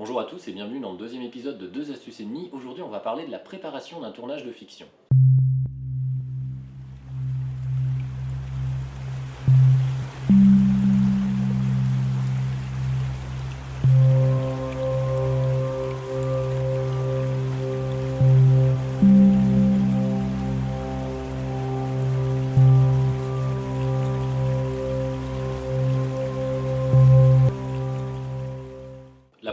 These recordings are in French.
Bonjour à tous et bienvenue dans le deuxième épisode de 2 astuces et demie. Aujourd'hui on va parler de la préparation d'un tournage de fiction.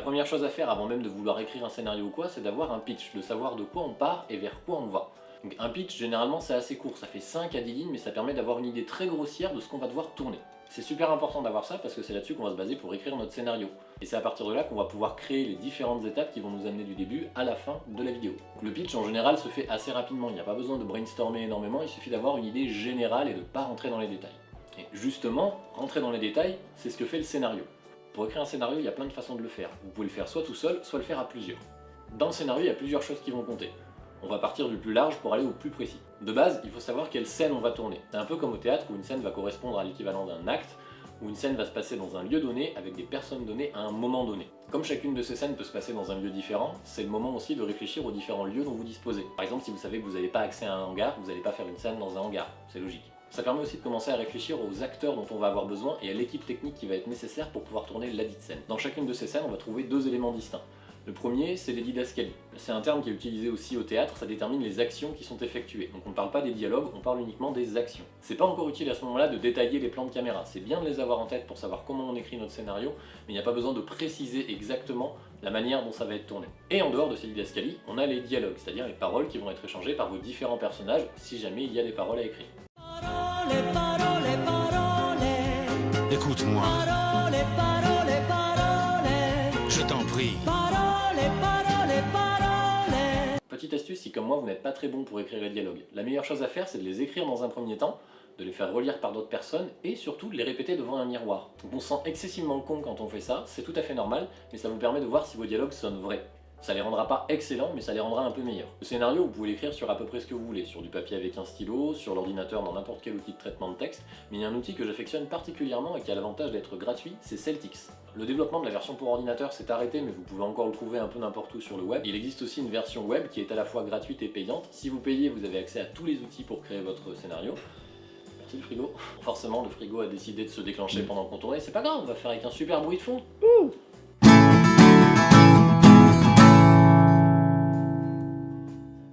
Première chose à faire avant même de vouloir écrire un scénario ou quoi, c'est d'avoir un pitch, de savoir de quoi on part et vers quoi on va. Donc un pitch, généralement, c'est assez court, ça fait 5 à 10 lignes, mais ça permet d'avoir une idée très grossière de ce qu'on va devoir tourner. C'est super important d'avoir ça parce que c'est là-dessus qu'on va se baser pour écrire notre scénario. Et c'est à partir de là qu'on va pouvoir créer les différentes étapes qui vont nous amener du début à la fin de la vidéo. Le pitch en général se fait assez rapidement, il n'y a pas besoin de brainstormer énormément, il suffit d'avoir une idée générale et de ne pas rentrer dans les détails. Et justement, rentrer dans les détails, c'est ce que fait le scénario. Pour écrire un scénario, il y a plein de façons de le faire. Vous pouvez le faire soit tout seul, soit le faire à plusieurs. Dans le scénario, il y a plusieurs choses qui vont compter. On va partir du plus large pour aller au plus précis. De base, il faut savoir quelle scène on va tourner. C'est un peu comme au théâtre où une scène va correspondre à l'équivalent d'un acte, où une scène va se passer dans un lieu donné avec des personnes données à un moment donné. Comme chacune de ces scènes peut se passer dans un lieu différent, c'est le moment aussi de réfléchir aux différents lieux dont vous disposez. Par exemple, si vous savez que vous n'avez pas accès à un hangar, vous n'allez pas faire une scène dans un hangar, c'est logique. Ça permet aussi de commencer à réfléchir aux acteurs dont on va avoir besoin et à l'équipe technique qui va être nécessaire pour pouvoir tourner la dite scène. Dans chacune de ces scènes, on va trouver deux éléments distincts. Le premier, c'est les didascalies. C'est un terme qui est utilisé aussi au théâtre, ça détermine les actions qui sont effectuées. Donc on ne parle pas des dialogues, on parle uniquement des actions. C'est pas encore utile à ce moment-là de détailler les plans de caméra. C'est bien de les avoir en tête pour savoir comment on écrit notre scénario, mais il n'y a pas besoin de préciser exactement la manière dont ça va être tourné. Et en dehors de ces didascalies, on a les dialogues, c'est-à-dire les paroles qui vont être échangées par vos différents personnages, si jamais il y a des paroles à écrire. Parole, parole, parole. Écoute-moi, Parole, parole, parole. je t'en prie. Parole, parole, parole. Petite astuce, si comme moi vous n'êtes pas très bon pour écrire les dialogues, la meilleure chose à faire c'est de les écrire dans un premier temps, de les faire relire par d'autres personnes et surtout de les répéter devant un miroir. Donc on se sent excessivement con quand on fait ça, c'est tout à fait normal, mais ça vous permet de voir si vos dialogues sonnent vrais. Ça les rendra pas excellents, mais ça les rendra un peu meilleurs. Le scénario, vous pouvez l'écrire sur à peu près ce que vous voulez, sur du papier avec un stylo, sur l'ordinateur dans n'importe quel outil de traitement de texte, mais il y a un outil que j'affectionne particulièrement et qui a l'avantage d'être gratuit, c'est Celtix. Le développement de la version pour ordinateur s'est arrêté, mais vous pouvez encore le trouver un peu n'importe où sur le web. Il existe aussi une version web qui est à la fois gratuite et payante. Si vous payez, vous avez accès à tous les outils pour créer votre scénario. Le frigo. Forcément, le frigo a décidé de se déclencher pendant qu'on tournait. C'est pas grave, on va faire avec un super bruit de fond.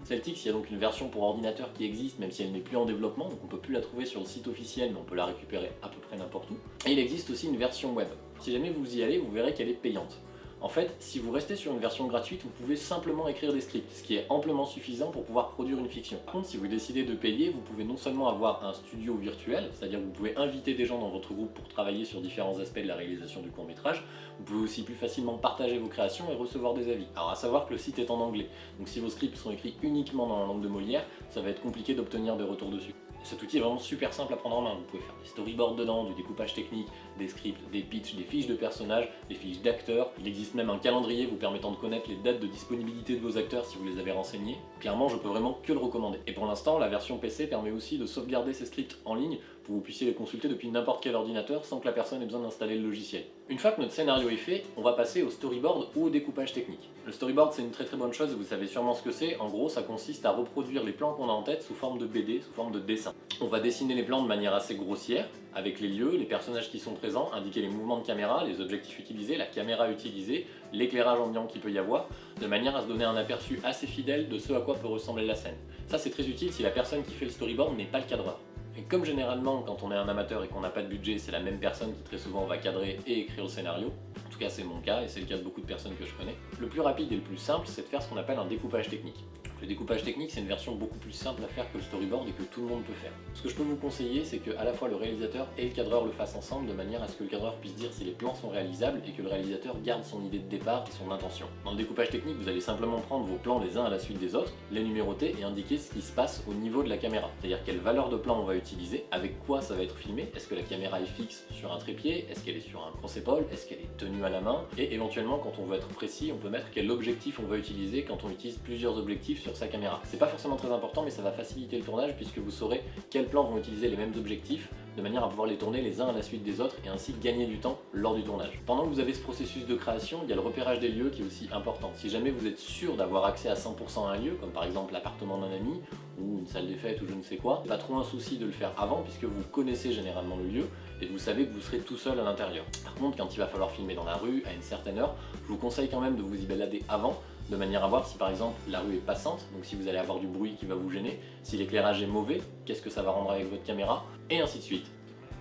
Celtix, il y a donc une version pour ordinateur qui existe, même si elle n'est plus en développement, donc on peut plus la trouver sur le site officiel, mais on peut la récupérer à peu près n'importe où. Et il existe aussi une version web. Si jamais vous y allez, vous verrez qu'elle est payante. En fait, si vous restez sur une version gratuite, vous pouvez simplement écrire des scripts, ce qui est amplement suffisant pour pouvoir produire une fiction. Par contre, si vous décidez de payer, vous pouvez non seulement avoir un studio virtuel, c'est-à-dire que vous pouvez inviter des gens dans votre groupe pour travailler sur différents aspects de la réalisation du court-métrage, vous pouvez aussi plus facilement partager vos créations et recevoir des avis. Alors à savoir que le site est en anglais, donc si vos scripts sont écrits uniquement dans la langue de Molière, ça va être compliqué d'obtenir des retours dessus. Cet outil est vraiment super simple à prendre en main. Vous pouvez faire des storyboards dedans, du découpage technique, des scripts, des pitchs, des fiches de personnages, des fiches d'acteurs. Il existe même un calendrier vous permettant de connaître les dates de disponibilité de vos acteurs si vous les avez renseignés. Clairement, je peux vraiment que le recommander. Et pour l'instant, la version PC permet aussi de sauvegarder ces scripts en ligne pour que vous puissiez les consulter depuis n'importe quel ordinateur sans que la personne ait besoin d'installer le logiciel. Une fois que notre scénario est fait, on va passer au storyboard ou au découpage technique. Le storyboard c'est une très très bonne chose, vous savez sûrement ce que c'est. En gros, ça consiste à reproduire les plans qu'on a en tête sous forme de BD, sous forme de dessin. On va dessiner les plans de manière assez grossière, avec les lieux, les personnages qui sont présents, indiquer les mouvements de caméra, les objectifs utilisés, la caméra utilisée, l'éclairage ambiant qu'il peut y avoir, de manière à se donner un aperçu assez fidèle de ce à quoi peut ressembler la scène. Ça c'est très utile si la personne qui fait le storyboard n'est pas le cadreur. Et comme généralement, quand on est un amateur et qu'on n'a pas de budget, c'est la même personne qui très souvent va cadrer et écrire le scénario, en tout cas c'est mon cas et c'est le cas de beaucoup de personnes que je connais, le plus rapide et le plus simple, c'est de faire ce qu'on appelle un découpage technique. Le découpage technique, c'est une version beaucoup plus simple à faire que le storyboard et que tout le monde peut faire. Ce que je peux vous conseiller, c'est que à la fois le réalisateur et le cadreur le fassent ensemble de manière à ce que le cadreur puisse dire si les plans sont réalisables et que le réalisateur garde son idée de départ et son intention. Dans le découpage technique, vous allez simplement prendre vos plans les uns à la suite des autres, les numéroter et indiquer ce qui se passe au niveau de la caméra. C'est-à-dire quelle valeur de plan on va utiliser, avec quoi ça va être filmé, est-ce que la caméra est fixe sur un trépied, est-ce qu'elle est sur un cross-épaule, est-ce qu'elle est tenue à la main, et éventuellement quand on veut être précis, on peut mettre quel objectif on va utiliser quand on utilise plusieurs objectifs sur sa caméra. C'est pas forcément très important mais ça va faciliter le tournage puisque vous saurez quels plans vont utiliser les mêmes objectifs de manière à pouvoir les tourner les uns à la suite des autres et ainsi gagner du temps lors du tournage. Pendant que vous avez ce processus de création, il y a le repérage des lieux qui est aussi important. Si jamais vous êtes sûr d'avoir accès à 100% à un lieu, comme par exemple l'appartement d'un ami, ou une salle des fêtes ou je ne sais quoi, pas trop un souci de le faire avant puisque vous connaissez généralement le lieu et vous savez que vous serez tout seul à l'intérieur. Par contre, quand il va falloir filmer dans la rue à une certaine heure, je vous conseille quand même de vous y balader avant de manière à voir si par exemple la rue est passante, donc si vous allez avoir du bruit qui va vous gêner, si l'éclairage est mauvais, qu'est-ce que ça va rendre avec votre caméra, et ainsi de suite.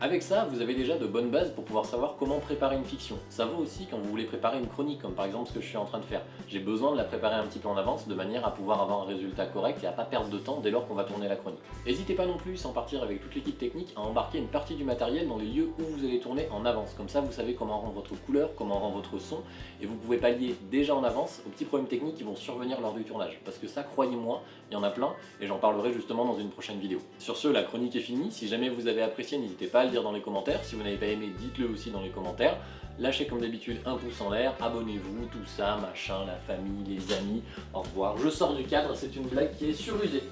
Avec ça, vous avez déjà de bonnes bases pour pouvoir savoir comment préparer une fiction. Ça vaut aussi quand vous voulez préparer une chronique, comme par exemple ce que je suis en train de faire. J'ai besoin de la préparer un petit peu en avance, de manière à pouvoir avoir un résultat correct et à pas perdre de temps dès lors qu'on va tourner la chronique. N'hésitez pas non plus, sans partir avec toute l'équipe technique, à embarquer une partie du matériel dans les lieux où vous allez tourner en avance. Comme ça, vous savez comment rendre votre couleur, comment rendre votre son, et vous pouvez pallier déjà en avance aux petits problèmes techniques qui vont survenir lors du tournage. Parce que ça, croyez-moi, il y en a plein, et j'en parlerai justement dans une prochaine vidéo. Sur ce, la chronique est finie. Si jamais vous avez apprécié, n'hésitez pas à le dans les commentaires. Si vous n'avez pas aimé, dites-le aussi dans les commentaires. Lâchez comme d'habitude un pouce en l'air, abonnez-vous, tout ça, machin, la famille, les amis. Au revoir. Je sors du cadre, c'est une blague qui est surusée.